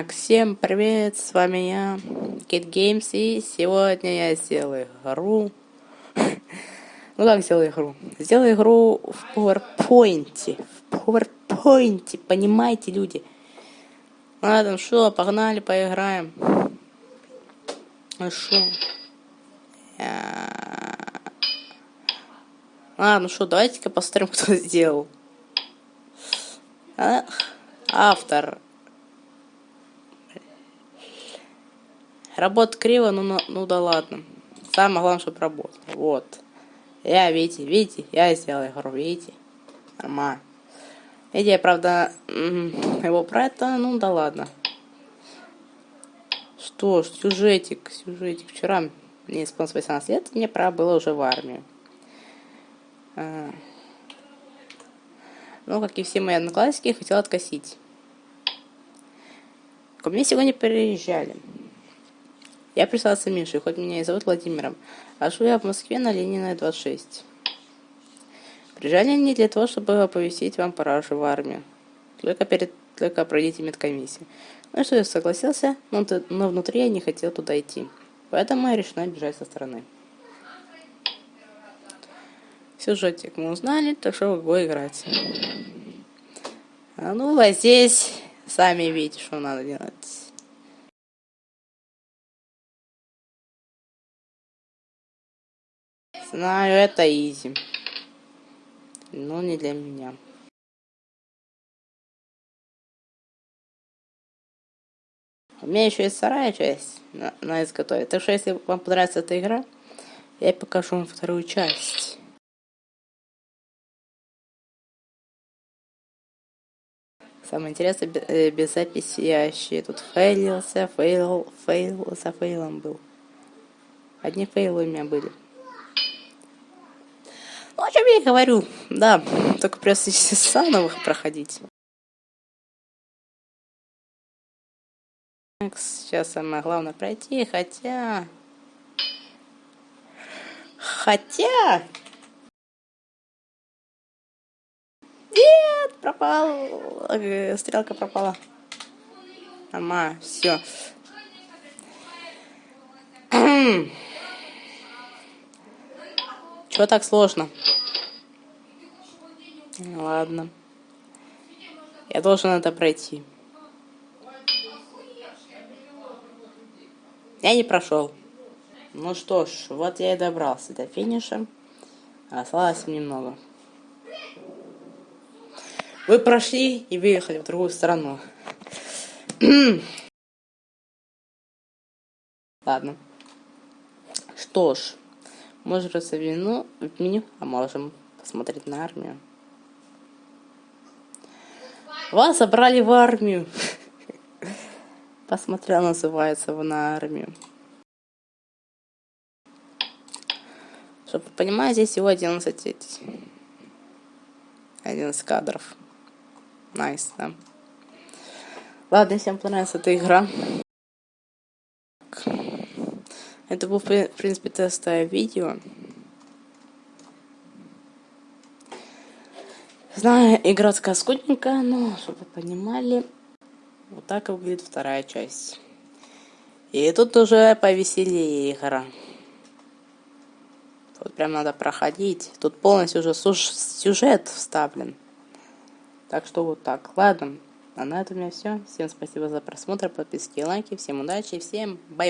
Так, всем привет, с вами я, Kid Games, и сегодня я сделаю игру. Ну как сделаю игру? Сделаю игру в PowerPoint. В PowerPoint, понимаете, люди? Ладно, что, погнали, поиграем. Ну что? Ладно, что, давайте-ка посмотрим, кто сделал. А? Автор. Работа криво, ну, ну, ну да ладно. Самое главное, чтобы работал. Вот. Я, видите, видите, я сделал игру, видите? Нормально. Идея, правда, его про это, ну да ладно. Что ж, сюжетик, сюжетик. Вчера мне исполнилось 18 лет, мне пора было уже в армию. А. Ну, как и все мои одноклассники, хотел откосить. Ко мне сегодня приезжали. Я представился Мишей, хоть меня и зовут Владимиром, а живу я в Москве на Ленина 26. Приезжали не для того, чтобы оповестить вам пора в армию. Только перед только пройдите медкомиссию. Ну что, я согласился, но, но внутри я не хотел туда идти. Поэтому я решил бежать со стороны. Сюжетик мы узнали, так что го играть. А ну, а здесь сами видите, что надо делать. Знаю, это изи. Но не для меня. У меня еще есть вторая часть на, на изготовить. Так что, если вам понравится эта игра, я покажу вам вторую часть. Самое интересное, э, без записи я вообще тут фейлился, fail, fail, за fail ом был. Одни фейлы у меня были. Чем я и говорю. Да, только придется заново проходить. Сейчас самое главное пройти, хотя... Хотя... Нет, пропал. Э, стрелка пропала. Ама, все. Чего так сложно? Ладно. Я должен это пройти. Я не прошел. Ну что ж, вот я и добрался до финиша. Осталось немного. Вы прошли и выехали в другую страну. Ладно. Что ж, можем вину в меню, а можем посмотреть на армию. Вас забрали в армию. Посмотрел, называется, в на армию. Чтобы вы понимали, здесь всего 11 11 кадров. Nice, nice, да. Ладно, всем понравилась эта игра. Это было, в принципе, тестовое видео. Знаю, игра скудненькая, но, чтобы понимали, вот так выглядит вторая часть. И тут уже повеселее игра. Тут прям надо проходить. Тут полностью уже сюжет вставлен. Так что вот так. Ладно. А на этом у меня все. Всем спасибо за просмотр, подписки и лайки. Всем удачи, всем bye-bye.